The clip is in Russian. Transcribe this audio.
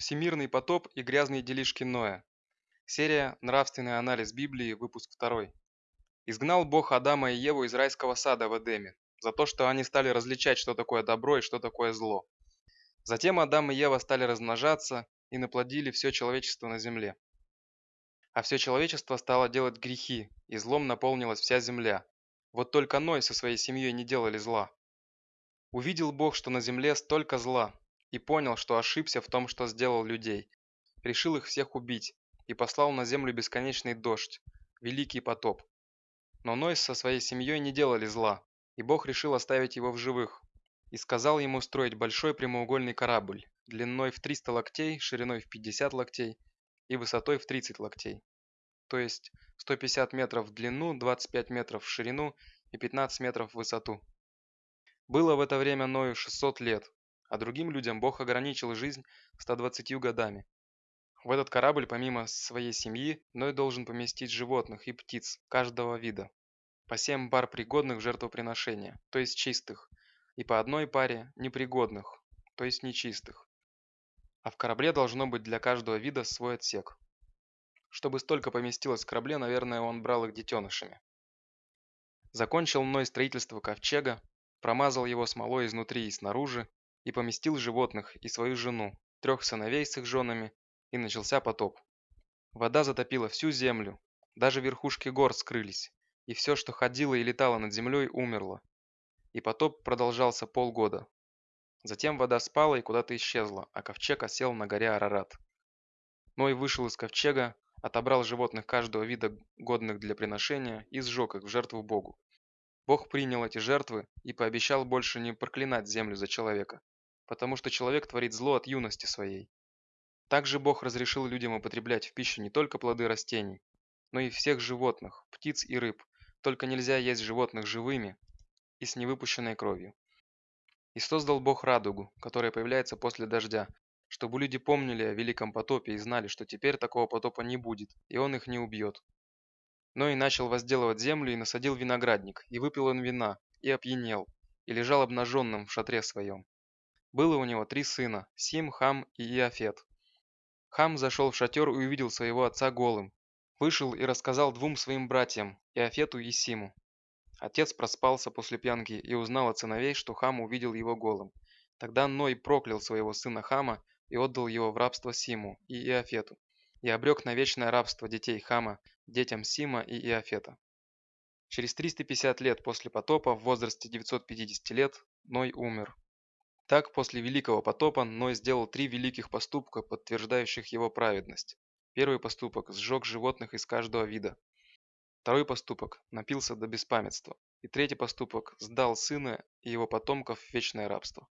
Всемирный потоп и грязные делишки Ноя. Серия «Нравственный анализ Библии», выпуск 2. Изгнал Бог Адама и Еву из райского сада в Эдеме, за то, что они стали различать, что такое добро и что такое зло. Затем Адам и Ева стали размножаться и наплодили все человечество на земле. А все человечество стало делать грехи, и злом наполнилась вся земля. Вот только Ной со своей семьей не делали зла. Увидел Бог, что на земле столько зла, и понял, что ошибся в том, что сделал людей. Решил их всех убить и послал на землю бесконечный дождь, великий потоп. Но Ной со своей семьей не делали зла, и Бог решил оставить его в живых. И сказал ему строить большой прямоугольный корабль, длиной в 300 локтей, шириной в 50 локтей и высотой в 30 локтей. То есть 150 метров в длину, 25 метров в ширину и 15 метров в высоту. Было в это время Ною 600 лет, а другим людям Бог ограничил жизнь 120 годами. В этот корабль помимо своей семьи Ной должен поместить животных и птиц каждого вида. По семь пар пригодных жертвоприношения, то есть чистых, и по одной паре непригодных, то есть нечистых. А в корабле должно быть для каждого вида свой отсек. Чтобы столько поместилось в корабле, наверное, он брал их детенышами. Закончил Ной строительство ковчега, промазал его смолой изнутри и снаружи, и поместил животных и свою жену, трех сыновей с их женами, и начался потоп. Вода затопила всю землю, даже верхушки гор скрылись, и все, что ходило и летало над землей, умерло. И потоп продолжался полгода. Затем вода спала и куда-то исчезла, а ковчег осел на горе Арарат. Ной вышел из ковчега, отобрал животных каждого вида, годных для приношения, и сжег их в жертву Богу. Бог принял эти жертвы и пообещал больше не проклинать землю за человека, потому что человек творит зло от юности своей. Также Бог разрешил людям употреблять в пищу не только плоды растений, но и всех животных, птиц и рыб, только нельзя есть животных живыми и с невыпущенной кровью. И создал Бог радугу, которая появляется после дождя, чтобы люди помнили о великом потопе и знали, что теперь такого потопа не будет, и он их не убьет. Но и начал возделывать землю и насадил виноградник, и выпил он вина, и опьянел, и лежал обнаженным в шатре своем. Было у него три сына – Сим, Хам и Иофет. Хам зашел в шатер и увидел своего отца голым. Вышел и рассказал двум своим братьям, Иофету и Симу. Отец проспался после пьянки и узнал от сыновей, что Хам увидел его голым. Тогда Ной проклял своего сына Хама и отдал его в рабство Симу и Иофету, и обрек на вечное рабство детей Хама, детям Сима и Иофета. Через 350 лет после потопа, в возрасте 950 лет, Ной умер. Так, после Великого потопа Ной сделал три великих поступка, подтверждающих его праведность. Первый поступок – сжег животных из каждого вида. Второй поступок – напился до беспамятства. И третий поступок – сдал сына и его потомков в вечное рабство.